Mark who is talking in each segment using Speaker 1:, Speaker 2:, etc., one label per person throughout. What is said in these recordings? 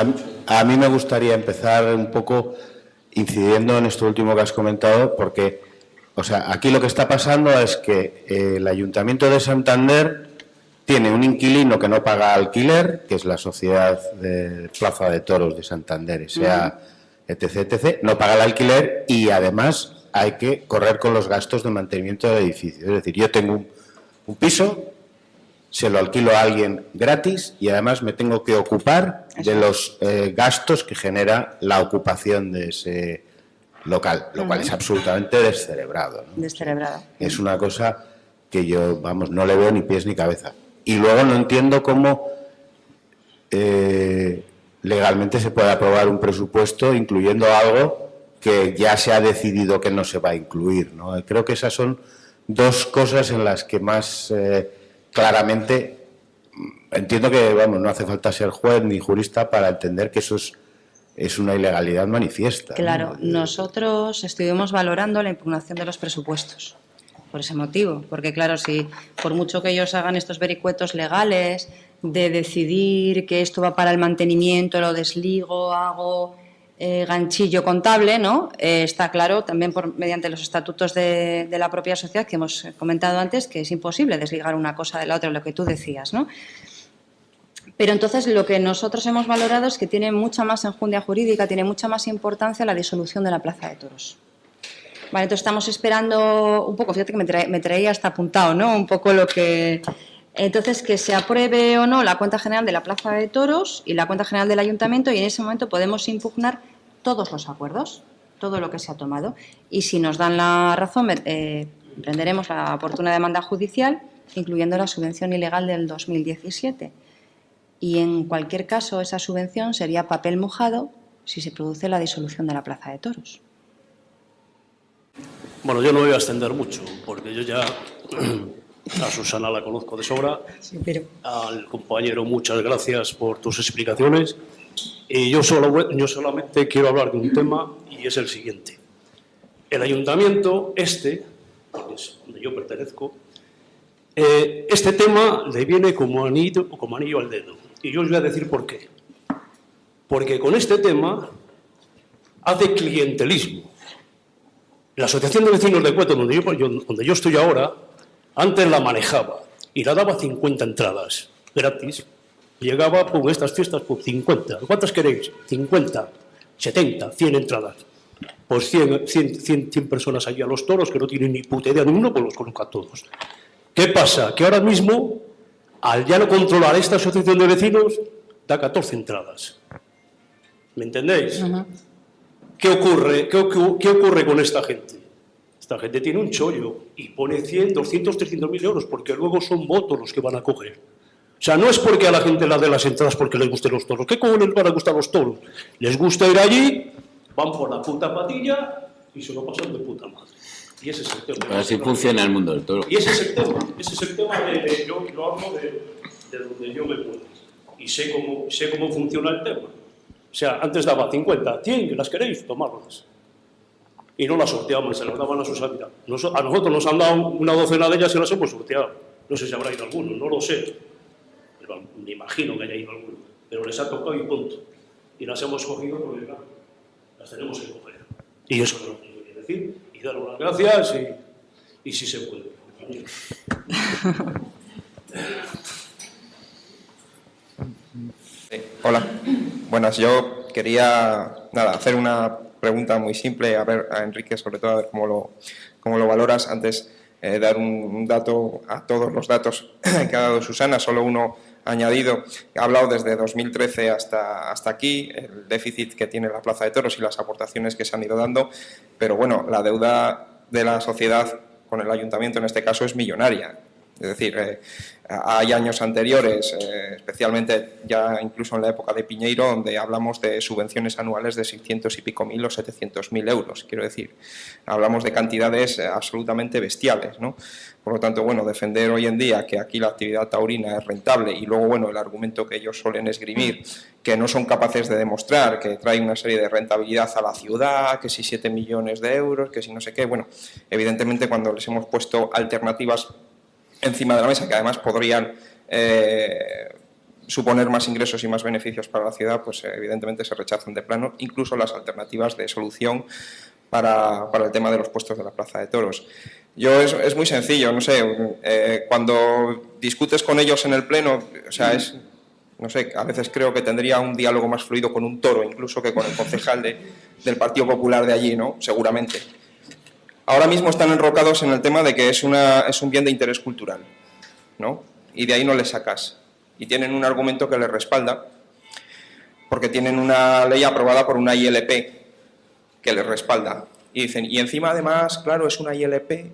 Speaker 1: A, mí- a mí me gustaría empezar un poco incidiendo en esto último que has comentado, porque, o sea, aquí lo que está pasando es que eh, el Ayuntamiento de Santander tiene un inquilino que no paga alquiler, que es la Sociedad de Plaza de Toros de Santander, sea etc, etc, no paga el alquiler y además hay que correr con los gastos de mantenimiento del edificio. Es decir, yo tengo un, un piso, se lo alquilo a alguien gratis y además me tengo que ocupar de los eh, gastos que genera la ocupación de ese local, lo cual es absolutamente descerebrado. ¿no?
Speaker 2: Descerebrada.
Speaker 1: Es una cosa que yo, vamos, no le veo ni pies ni cabeza. Y luego no entiendo cómo eh, legalmente se puede aprobar un presupuesto incluyendo algo que ya se ha decidido que no se va a incluir. ¿no? Creo que esas son dos cosas en las que más eh, claramente entiendo que vamos, no hace falta ser juez ni jurista para entender que eso es, es una ilegalidad manifiesta. ¿no?
Speaker 2: Claro, nosotros estuvimos valorando la impugnación de los presupuestos por ese motivo, porque claro, si por mucho que ellos hagan estos vericuetos legales de decidir que esto va para el mantenimiento, lo desligo, hago eh, ganchillo contable, ¿no? Eh, está claro también por, mediante los estatutos de, la propia sociedad que hemos comentado antes que es imposible desligar una cosa de la otra, lo que tú decías, ¿no? Pero entonces lo que nosotros hemos valorado es que tiene mucha más enjundia jurídica, tiene mucha más importancia la disolución de la Plaza de Toros. Vale, entonces estamos esperando un poco, fíjate que me traía hasta apuntado, ¿no? Un poco lo que... Entonces, que se apruebe o no la cuenta general de la Plaza de Toros y la cuenta general del Ayuntamiento y en ese momento podemos impugnar todos los acuerdos, todo lo que se ha tomado. Y si nos dan la razón, eh, emprenderemos la oportuna demanda judicial, incluyendo la subvención ilegal del 2017 y en cualquier caso esa subvención sería papel mojado si se produce la disolución de la Plaza de Toros.
Speaker 3: Bueno, yo no me voy a extender mucho, porque yo ya a Susana la conozco de sobra.
Speaker 2: pero...
Speaker 3: Al compañero, muchas gracias por tus explicaciones. Y yo, solo, yo solamente quiero hablar de un tema y es el siguiente. El ayuntamiento, este, es donde yo pertenezco, eh, este tema le viene como anillo, como anillo al dedo. Y yo os voy a decir por qué. Porque con este tema hace clientelismo. La Asociación de Vecinos de Cueto, donde yo- donde yo estoy ahora, antes la manejaba y la daba 50 entradas gratis. Llegaba con estas fiestas por 50. ¿Cuántas queréis? 50, 70, 100 entradas. Pues 100, 100, 100, 100 personas allí a los toros que no tienen ni puta idea de uno, pues los coloca todos. ¿Qué pasa? Que ahora mismo, al ya no controlar esta asociación de vecinos, da 14 entradas. ¿Me entendéis? ¿Qué ocurre, qué, qué ocurre con esta gente? Esta gente tiene un chollo y pone 100, 200, 300 mil euros porque luego son votos los que van a coger. O sea, no es porque a la gente la de las entradas porque les gusten los toros. ¿Qué cojones les van a gustar los toros? Les gusta ir allí, van por la puta patilla y se lo pasan de puta madre. Y ese es el tema.
Speaker 4: Así funciona el mundo del toro.
Speaker 3: Y ese es el tema, ese es el tema de, de- yo lo hablo de, de donde yo me puedo. Y sé cómo, sé cómo funciona el tema. O sea, antes daba 50, 100, que las queréis, tomarlas. Y no las sorteamos, se las daban a sus. Nos- a nosotros nos han dado una docena de ellas y las hemos sorteado. No sé si habrá ido alguno, no lo sé. Pero me imagino que haya ido alguno. Pero les ha tocado y punto. Y las hemos cogido porque, claro, las tenemos que coger. Y eso es lo que yo quiero decir. Y dar las gracias y, y si se puede.
Speaker 5: Sí, Hola, buenas. Yo quería nada, hacer una pregunta muy simple, a ver a Enrique sobre todo, a ver cómo lo, cómo lo valoras. Antes, eh, dar un, un dato a todos los datos que ha dado Susana, solo uno añadido. Ha hablado desde 2013 hasta, hasta aquí, el déficit que tiene la Plaza de Toros y las aportaciones que se han ido dando, pero bueno, la deuda de la sociedad con el ayuntamiento en este caso es millonaria. Es decir, eh, hay años anteriores, eh, especialmente ya incluso en la época de Piñeiro, donde hablamos de subvenciones anuales de 600 y pico mil o 700 mil euros, quiero decir. Hablamos de cantidades absolutamente bestiales, ¿no? Por lo tanto, bueno, defender hoy en día que aquí la actividad taurina es rentable y luego, bueno, el argumento que ellos suelen esgrimir, que no son capaces de demostrar que trae una serie de rentabilidad a la ciudad, que si 7 millones de euros, que si no sé qué, bueno, evidentemente cuando les hemos puesto alternativas encima de la mesa que además podrían eh, suponer más ingresos y más beneficios para la ciudad, pues evidentemente se rechazan de plano, incluso las alternativas de solución para, para el tema de los puestos de la Plaza de Toros. Yo es, es muy sencillo, no sé, eh, cuando discutes con ellos en el pleno, o sea, es, no sé, a veces creo que tendría un diálogo más fluido con un toro, incluso que con el concejal de, del Partido Popular de allí, ¿no? Seguramente. Ahora mismo están enrocados en el tema de que es, un bien de interés cultural, ¿no? Y de ahí no les sacas. Y tienen un argumento que les respalda, porque tienen una ley aprobada por una ILP que les respalda. Y dicen, y encima además, claro, es una ILP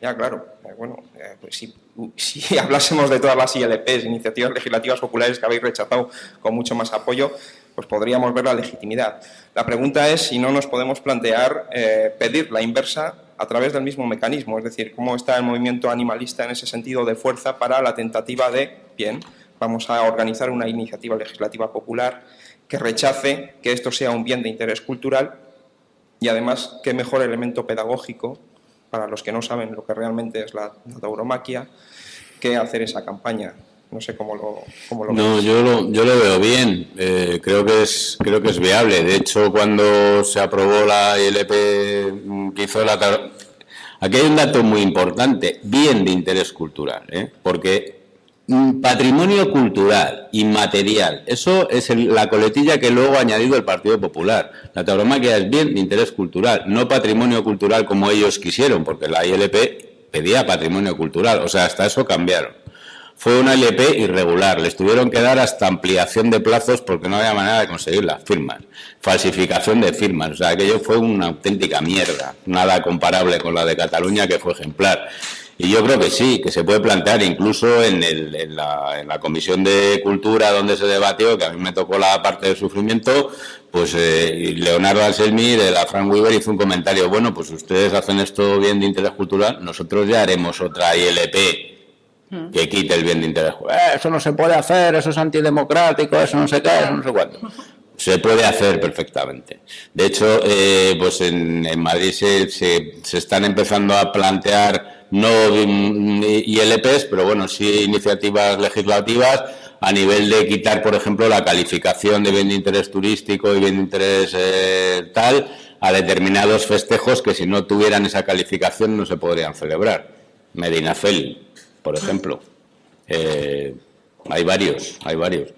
Speaker 5: ya, claro, eh, bueno, eh, pues si, si, hablásemos de todas las ILPs, iniciativas legislativas populares que habéis rechazado con mucho más apoyo, pues podríamos ver la legitimidad. La pregunta es si no nos podemos plantear eh, pedir la inversa a través del mismo mecanismo, es decir, cómo está el movimiento animalista en ese sentido de fuerza para la tentativa de, bien, vamos a organizar una iniciativa legislativa popular que rechace que esto sea un bien de interés cultural y además, qué mejor elemento pedagógico para los que no saben lo que realmente es la, tauromaquia, que hacer esa campaña. No sé cómo lo, cómo lo
Speaker 4: No, yo lo, yo lo veo bien. Eh, creo, que es, creo que es viable. De hecho, cuando se aprobó la ILP mm, que hizo la... Aquí hay un dato muy importante, bien de interés cultural, ¿eh? porque patrimonio cultural, inmaterial. Eso es la coletilla que luego ha añadido el Partido Popular. La tauromaquia es bien de interés cultural, no patrimonio cultural como ellos quisieron, porque la ILP pedía patrimonio cultural, o sea, hasta eso cambiaron. Fue una ILP irregular, les tuvieron que dar hasta ampliación de plazos porque no había manera de conseguir las firmas. Falsificación de firmas, o sea, aquello fue una auténtica mierda, nada comparable con la de Cataluña que fue ejemplar. Y yo creo que sí, que se puede plantear incluso en, la, Comisión de Cultura donde se debatió, que a mí me tocó la parte del sufrimiento, pues eh, Leonardo Anselmi de la Frank Weaver hizo un comentario, bueno, pues ustedes hacen esto bien de interés cultural, nosotros ya haremos otra ILP mm. que quite el bien de interés. Eh, eso no se puede hacer, eso es antidemocrático, eso no se qué, eso no sé cuánto. Se puede hacer perfectamente. De hecho, eh, pues en, Madrid se, se están empezando a plantear no ILPs, pero bueno, sí iniciativas legislativas a nivel de quitar, por ejemplo, la calificación de bien de interés turístico y bien de interés eh, tal a determinados festejos que si no tuvieran esa calificación no se podrían celebrar. Medina Feli, por ejemplo. Eh, hay varios, hay varios.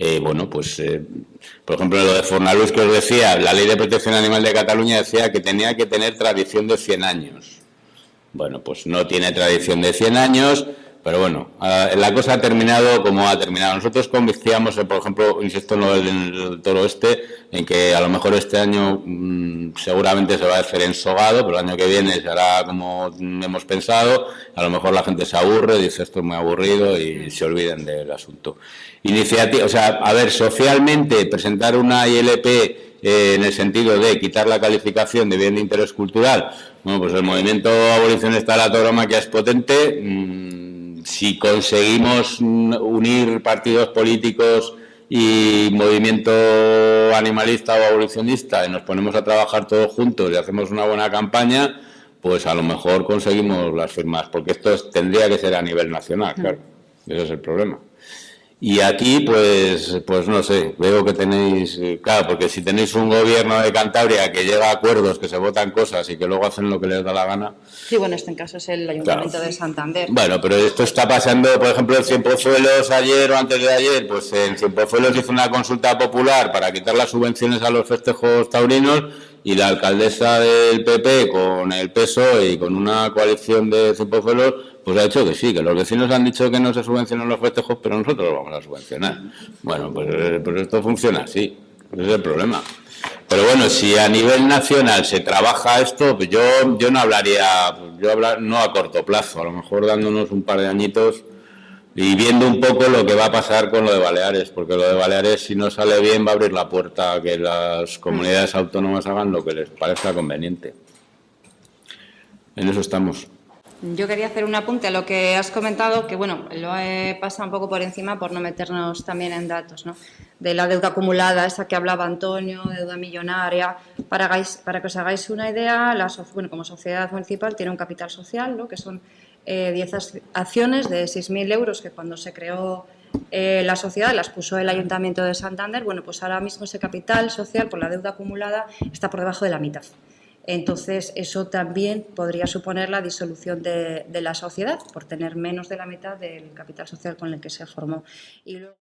Speaker 4: Eh, bueno, pues, por ejemplo, lo de Fornaluz que os decía, la Ley de Protección Animal de Cataluña decía que tenía que tener tradición de 100 años. Bueno, pues no tiene tradición de 100 años, pero bueno, la cosa ha terminado como ha terminado. Nosotros convencíamos, eh, por ejemplo, insisto en lo del, toro este, en que a lo mejor este año mm, seguramente se va a hacer ensogado, pero el año que viene se hará como hemos pensado. A lo mejor la gente se aburre, dice esto es muy aburrido y se olviden del asunto. Iniciativa, o sea, a ver, socialmente presentar una ILP eh, en el sentido de quitar la calificación de bien de interés cultural, bueno, pues el movimiento abolicionista de la tauromaquia es potente. Mm, si conseguimos unir partidos políticos y movimiento animalista o abolicionista y nos ponemos a trabajar todos juntos y hacemos una buena campaña, pues a lo mejor conseguimos las firmas, porque esto tendría que ser a nivel nacional, claro. Ese es el problema. Y aquí, pues, pues no sé, veo que tenéis, eh, claro, porque si tenéis un gobierno de Cantabria que llega a acuerdos, que se votan cosas y que luego hacen lo que les da la gana.
Speaker 2: Sí, bueno, este en caso es el Ayuntamiento de Santander.
Speaker 4: Bueno, pero esto está pasando, por ejemplo, en Cienpozuelos ayer o antes de ayer, pues en Cienpozuelos hizo una consulta popular para quitar las subvenciones a los festejos taurinos y la alcaldesa del PP con el PSOE y con una coalición de Cienpozuelos pues ha dicho que sí, que los vecinos han dicho que no se subvencionan los festejos, pero nosotros los vamos a subvencionar. Bueno, pues, eh, pues esto funciona así, ese es el problema. Pero bueno, si a nivel nacional se trabaja esto, pues yo, yo no hablaría, yo hablar, no a corto plazo, a lo mejor dándonos un par de añitos y viendo un poco lo que va a pasar con lo de Baleares, porque lo de Baleares si no sale bien va a abrir la puerta a que las comunidades autónomas hagan lo que les parezca conveniente. En eso estamos.
Speaker 2: Yo quería hacer un apunte a lo que has comentado, que bueno, lo he pasado un poco por encima por no meternos también en datos, ¿no? De la deuda acumulada, esa que hablaba Antonio, deuda millonaria. Para, para que os hagáis una idea, la, bueno, como sociedad municipal tiene un capital social, ¿no? Que son 10 eh, acciones de 6.000 euros que cuando se creó eh, la sociedad las puso el Ayuntamiento de Santander, bueno, pues ahora mismo ese capital social por la deuda acumulada está por debajo de la mitad. Entonces, eso también podría suponer la disolución de, de la sociedad por tener menos de la mitad del capital social con el que se formó. Y luego...